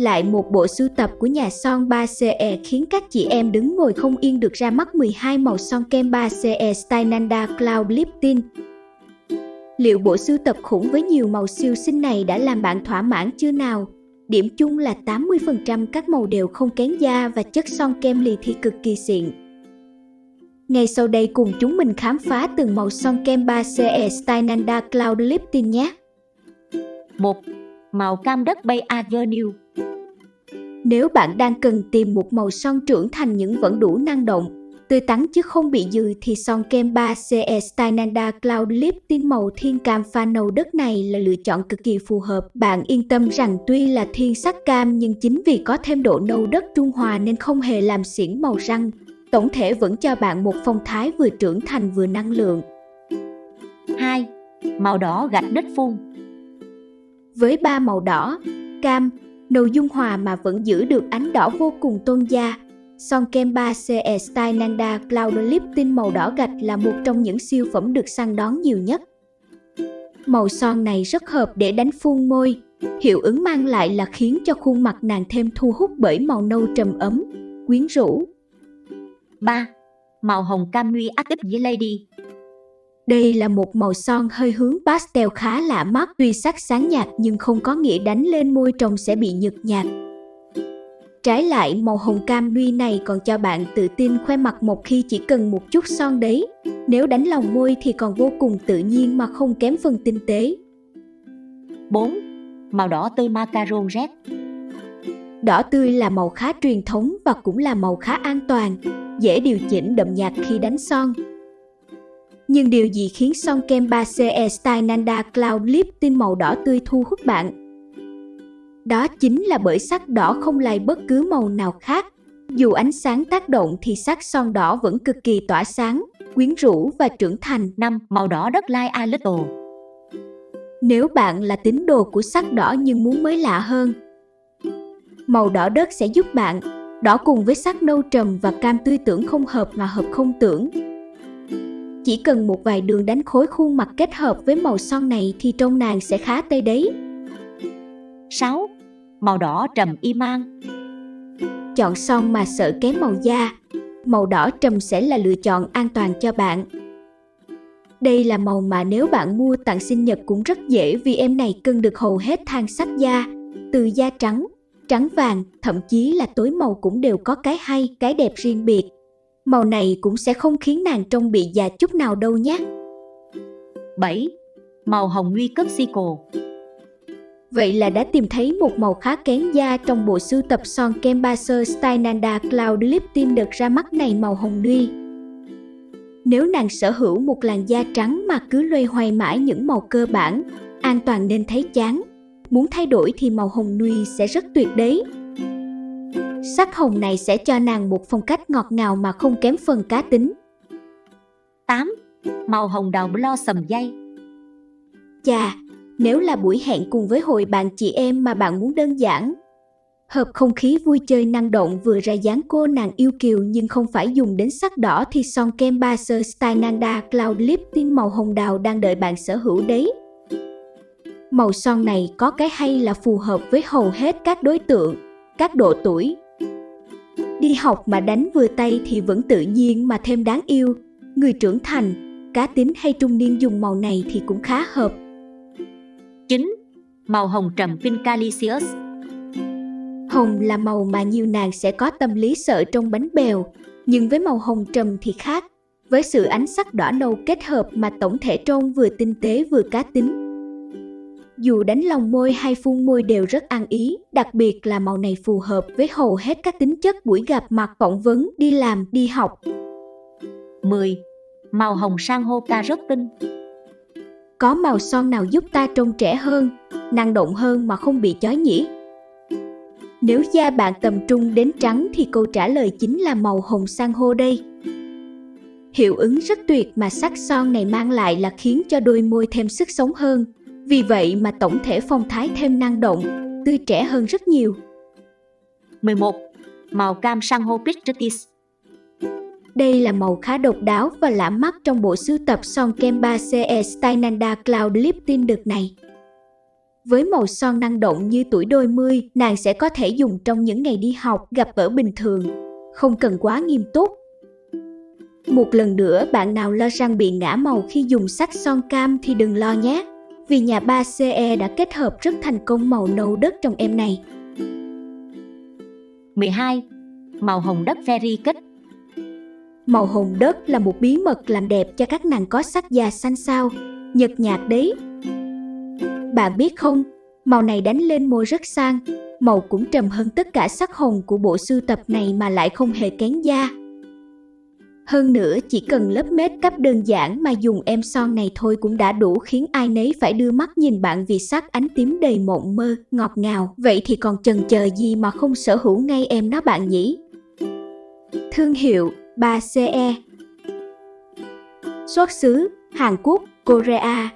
Lại một bộ sưu tập của nhà son 3CE e khiến các chị em đứng ngồi không yên được ra mắt 12 màu son kem 3CE Stynanda Cloud Lifting. Liệu bộ sưu tập khủng với nhiều màu siêu xinh này đã làm bạn thỏa mãn chưa nào? Điểm chung là 80% các màu đều không kén da và chất son kem lì thì cực kỳ xịn. Ngay sau đây cùng chúng mình khám phá từng màu son kem 3CE Stynanda Cloud Lifting nhé. 1. Màu cam đất Bay Avenue nếu bạn đang cần tìm một màu son trưởng thành những vẫn đủ năng động, tươi tắn chứ không bị dư thì son kem 3CE Style Nanda Cloud Lifting màu thiên cam pha nâu đất này là lựa chọn cực kỳ phù hợp. Bạn yên tâm rằng tuy là thiên sắc cam nhưng chính vì có thêm độ nâu đất trung hòa nên không hề làm xỉn màu răng. Tổng thể vẫn cho bạn một phong thái vừa trưởng thành vừa năng lượng. 2. Màu đỏ gạch đất phun Với ba màu đỏ, cam, nâu dung hòa mà vẫn giữ được ánh đỏ vô cùng tôn da, son kem 3CE Style Nanda Cloud lip tint màu đỏ gạch là một trong những siêu phẩm được săn đón nhiều nhất. Màu son này rất hợp để đánh phun môi, hiệu ứng mang lại là khiến cho khuôn mặt nàng thêm thu hút bởi màu nâu trầm ấm, quyến rũ. 3. Màu hồng cam nuy active với Lady đây là một màu son hơi hướng pastel khá lạ mắt tuy sắc sáng nhạt nhưng không có nghĩa đánh lên môi trông sẽ bị nhợt nhạt. Trái lại, màu hồng cam nuy này còn cho bạn tự tin khoe mặt một khi chỉ cần một chút son đấy. Nếu đánh lòng môi thì còn vô cùng tự nhiên mà không kém phần tinh tế. 4. Màu đỏ tươi macaron red Đỏ tươi là màu khá truyền thống và cũng là màu khá an toàn, dễ điều chỉnh đậm nhạt khi đánh son. Nhưng điều gì khiến son kem 3CE Style Nanda Cloud Lifting màu đỏ tươi thu hút bạn? Đó chính là bởi sắc đỏ không lai bất cứ màu nào khác. Dù ánh sáng tác động thì sắc son đỏ vẫn cực kỳ tỏa sáng, quyến rũ và trưởng thành. 5. Màu đỏ đất lai a little Nếu bạn là tín đồ của sắc đỏ nhưng muốn mới lạ hơn, màu đỏ đất sẽ giúp bạn đỏ cùng với sắc nâu trầm và cam tươi tưởng không hợp mà hợp không tưởng. Chỉ cần một vài đường đánh khối khuôn mặt kết hợp với màu son này thì trông nàng sẽ khá tây đấy. 6. Màu đỏ trầm y mang Chọn son mà sợ kém màu da, màu đỏ trầm sẽ là lựa chọn an toàn cho bạn. Đây là màu mà nếu bạn mua tặng sinh nhật cũng rất dễ vì em này cân được hầu hết thang sắc da, từ da trắng, trắng vàng, thậm chí là tối màu cũng đều có cái hay, cái đẹp riêng biệt. Màu này cũng sẽ không khiến nàng trông bị già chút nào đâu nhé. 7. Màu hồng nguy cấp sickle Vậy là đã tìm thấy một màu khá kén da trong bộ sưu tập son kem Baser Style Nanda Cloud Lifting được ra mắt này màu hồng nuy. Nếu nàng sở hữu một làn da trắng mà cứ loay hoay mãi những màu cơ bản, an toàn nên thấy chán. Muốn thay đổi thì màu hồng nuy sẽ rất tuyệt đấy. Sắc hồng này sẽ cho nàng một phong cách ngọt ngào mà không kém phần cá tính. 8. Màu hồng đào blossom dây Chà, nếu là buổi hẹn cùng với hội bạn chị em mà bạn muốn đơn giản, hợp không khí vui chơi năng động vừa ra dáng cô nàng yêu kiều nhưng không phải dùng đến sắc đỏ thì son kem Baser Style Nanda Cloud Lifting màu hồng đào đang đợi bạn sở hữu đấy. Màu son này có cái hay là phù hợp với hầu hết các đối tượng, các độ tuổi. Đi học mà đánh vừa tay thì vẫn tự nhiên mà thêm đáng yêu. Người trưởng thành, cá tính hay trung niên dùng màu này thì cũng khá hợp. 9. Màu hồng trầm Pincalicious Hồng là màu mà nhiều nàng sẽ có tâm lý sợ trong bánh bèo, nhưng với màu hồng trầm thì khác. Với sự ánh sắc đỏ nâu kết hợp mà tổng thể trông vừa tinh tế vừa cá tính, dù đánh lòng môi hay phun môi đều rất ăn ý, đặc biệt là màu này phù hợp với hầu hết các tính chất buổi gặp mặt phỏng vấn, đi làm, đi học. 10. Màu hồng sang hô ca rất tinh Có màu son nào giúp ta trông trẻ hơn, năng động hơn mà không bị chói nhỉ? Nếu da bạn tầm trung đến trắng thì câu trả lời chính là màu hồng sang hô đây. Hiệu ứng rất tuyệt mà sắc son này mang lại là khiến cho đôi môi thêm sức sống hơn, vì vậy mà tổng thể phong thái thêm năng động, tươi trẻ hơn rất nhiều. 11. Màu cam sang hô Bridgetis Đây là màu khá độc đáo và lạ mắt trong bộ sưu tập son kem 3CE Style Nanda Cloud Lifting đợt này. Với màu son năng động như tuổi đôi mươi, nàng sẽ có thể dùng trong những ngày đi học, gặp ở bình thường, không cần quá nghiêm túc. Một lần nữa bạn nào lo răng bị ngã màu khi dùng sắc son cam thì đừng lo nhé, vì nhà 3CE đã kết hợp rất thành công màu nâu đất trong em này. 12. Màu hồng đất Fairy Cut Màu hồng đất là một bí mật làm đẹp cho các nàng có sắc da xanh sao, nhợt nhạt đấy. Bạn biết không, màu này đánh lên môi rất sang, màu cũng trầm hơn tất cả sắc hồng của bộ sưu tập này mà lại không hề kén da. Hơn nữa, chỉ cần lớp mết cấp đơn giản mà dùng em son này thôi cũng đã đủ khiến ai nấy phải đưa mắt nhìn bạn vì sắc ánh tím đầy mộng mơ, ngọt ngào. Vậy thì còn chần chờ gì mà không sở hữu ngay em nó bạn nhỉ? Thương hiệu 3CE Xuất xứ Hàn Quốc, Korea